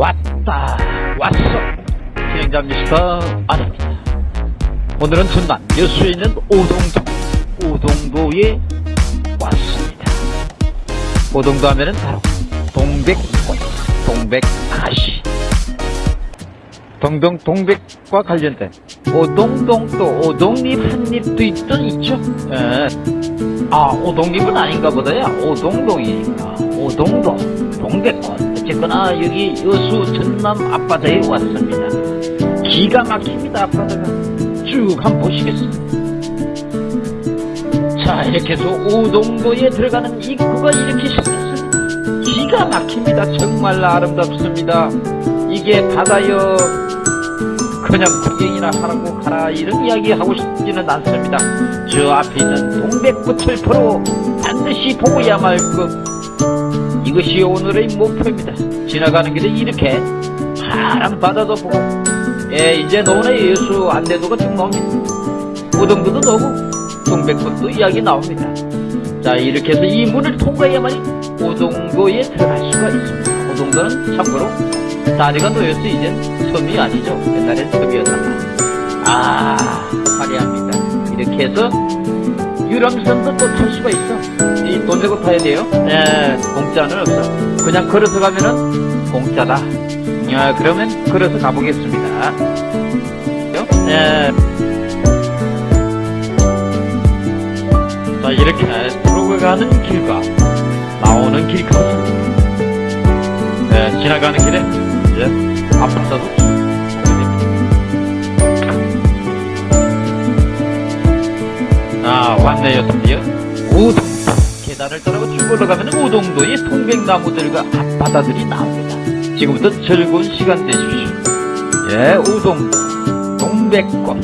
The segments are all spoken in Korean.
왔다 왔어. 진행자 미스터 아닙니다. 오늘은 전남 여수에 있는 오동도 오동도에 왔습니다. 오동도 하면은 바로 동백꽃 동백아가씨. 동동 동백과 관련된 오동동 또 오동잎 한잎도 있죠? 예. 아 오동잎은 아닌가 보다야. 오동동이니까. 오동도 동백꽃 어쨌거나 여기 여수 전남 앞바다에 왔습니다. 기가 막힙니다 앞바다가. 쭉 한번 보시겠습니다. 자 이렇게 해서 오동도에 들어가는 입구가 이렇게 생겼습니다. 기가 막힙니다. 정말 아름답습니다. 이게 바다여 그냥 구경이나 하라고 가라 이런 이야기 하고 싶지는 않습니다. 저 앞에 있는 동백꽃을 보러 반드시 보고야 말것 이것이 오늘의 목표입니다. 지나가는 길에 이렇게 파란 바다도 보고 예 이제 노원의 예수 안내도가 쭉 나옵니다. 우동도도 나오고 동백꽃도 이야기 나옵니다. 자 이렇게 해서 이 문을 통과해야만이 오동도에 들어갈 수가 있습니다. 오동도는 참고로 다리가 놓여서 이젠 섬이 아니죠. 옛날엔 섬이었단 말이에요. 아 화려합니다. 이렇게 해서 유람선도 또 탈 수가 있어. 이 돈 내고 타야 돼요? 네 공짜는 없어. 그냥 걸어서 가면은 공짜다. 야 그러면 걸어서 가보겠습니다. 네. 자 이렇게 들어가는 길과 나오는 길 같습니다 네, 지나가는 길에 이제 앞바다 드디어 우동 계단을 따라 쭉 올라가면 우동도의 통백나무들과 앞바다들이 나옵니다. 지금부터 즐거운 시간 되십시오. 예 우동도 동백꽃.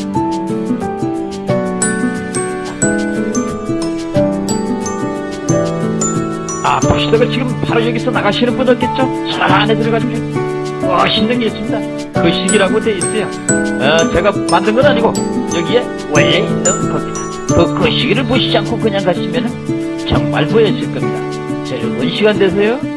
아 보시다가 지금 바로 여기서 나가시는 분 없겠죠? 저 안에 들어가시면 멋있는 게 있습니다. 거식이라고 돼 있어요. 어, 제가 만든 건 아니고 여기에 원래 있는 겁니다 그 거시기를 보시지 않고 그냥 가시면 정말 보여질 겁니다. 즐거운 시간 되세요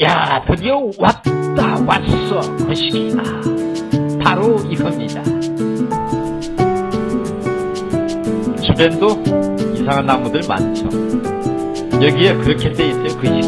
야, 드디어 왔다, 왔어. 그 시기가. 바로 이겁니다. 주변도 이상한 나무들 많죠. 여기에 그렇게 돼 있어요. 그 시기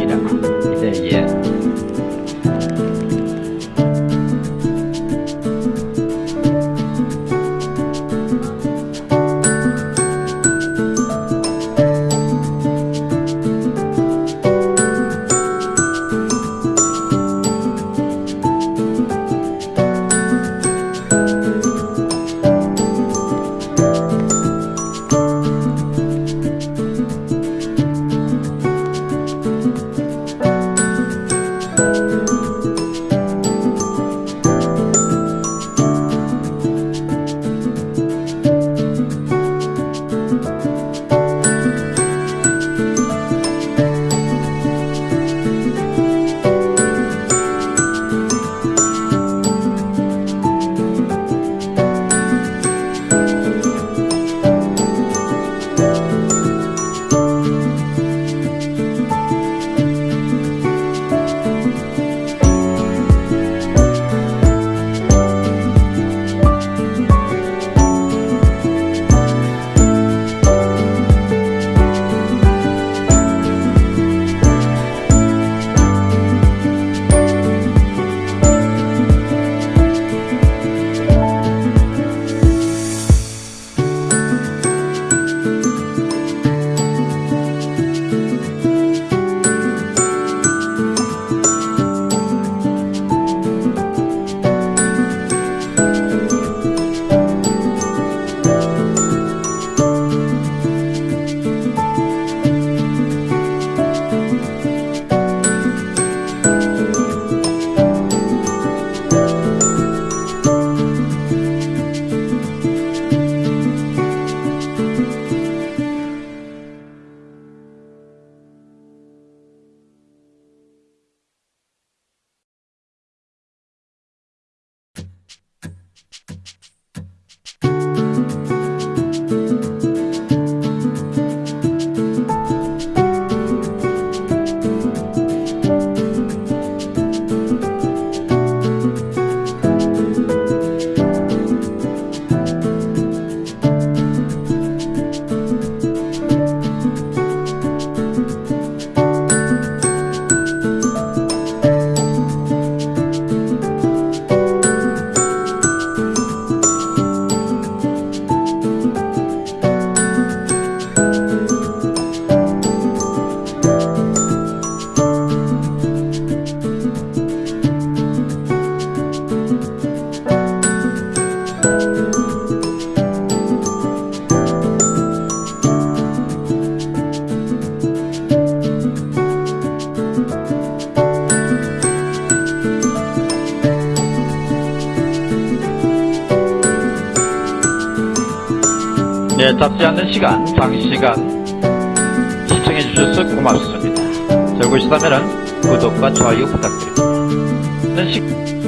네, 잡지 않는 시간, 장시간 시청해 주셔서 고맙습니다. 잘 보시다면 구독과 좋아요 부탁드립니다. 시...